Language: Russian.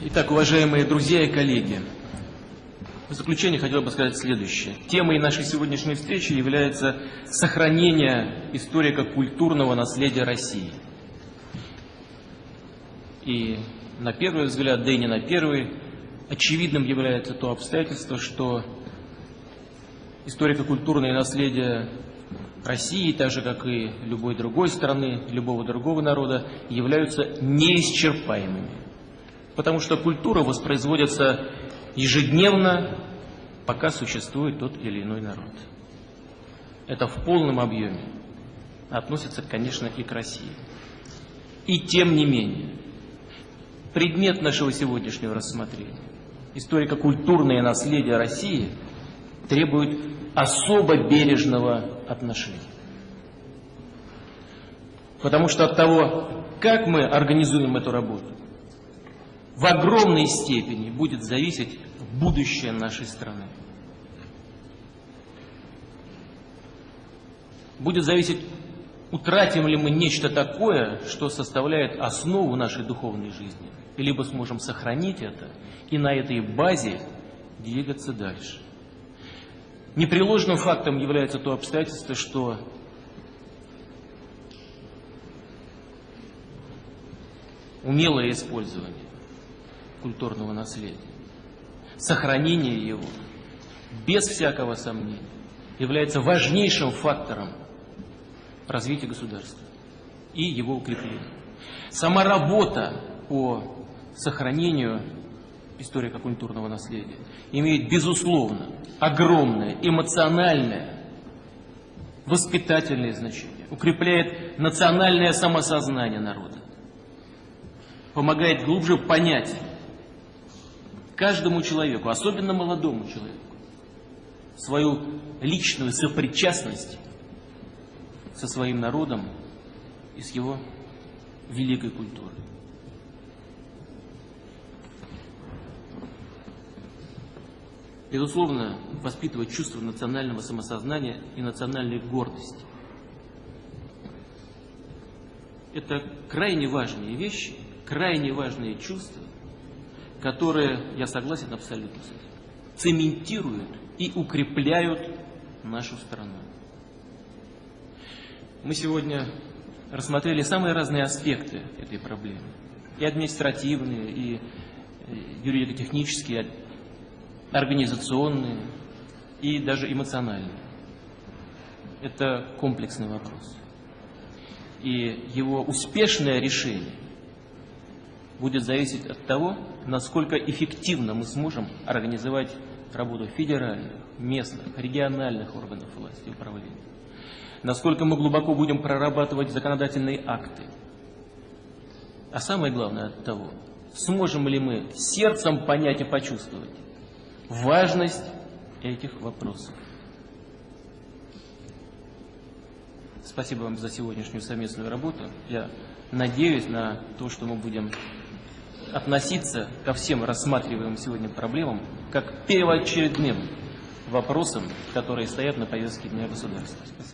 Итак, уважаемые друзья и коллеги, в заключение хотел бы сказать следующее. Темой нашей сегодняшней встречи является сохранение историко-культурного наследия России. И на первый взгляд, да и не на первый, очевидным является то обстоятельство, что историко-культурное наследие России, так же как и любой другой страны, любого другого народа, являются неисчерпаемыми. Потому что культура воспроизводится ежедневно, пока существует тот или иной народ. Это в полном объеме относится, конечно, и к России. И тем не менее, предмет нашего сегодняшнего рассмотрения, историко-культурное наследие России, требует особо бережного отношения. Потому что от того, как мы организуем эту работу, в огромной степени будет зависеть будущее нашей страны. Будет зависеть, утратим ли мы нечто такое, что составляет основу нашей духовной жизни, либо сможем сохранить это и на этой базе двигаться дальше. Непреложным фактом является то обстоятельство, что умелое использование культурного наследия. Сохранение его, без всякого сомнения, является важнейшим фактором развития государства и его укрепления. Сама работа по сохранению историко-культурного наследия имеет, безусловно, огромное эмоциональное, воспитательное значение, укрепляет национальное самосознание народа, помогает глубже понять каждому человеку, особенно молодому человеку, свою личную сопричастность со своим народом и с его великой культурой. Безусловно, воспитывать чувство национального самосознания и национальной гордости. Это крайне важные вещи, крайне важные чувства, которые, я согласен абсолютно с этим, цементируют и укрепляют нашу страну. Мы сегодня рассмотрели самые разные аспекты этой проблемы. И административные, и э, юридико-технические, организационные, и даже эмоциональные. Это комплексный вопрос. И его успешное решение – будет зависеть от того, насколько эффективно мы сможем организовать работу федеральных, местных, региональных органов власти и управления. Насколько мы глубоко будем прорабатывать законодательные акты. А самое главное от того, сможем ли мы сердцем понять и почувствовать важность этих вопросов. Спасибо вам за сегодняшнюю совместную работу. Я надеюсь на то, что мы будем относиться ко всем рассматриваемым сегодня проблемам как первоочередным вопросам, которые стоят на повестке дня государства. Спасибо.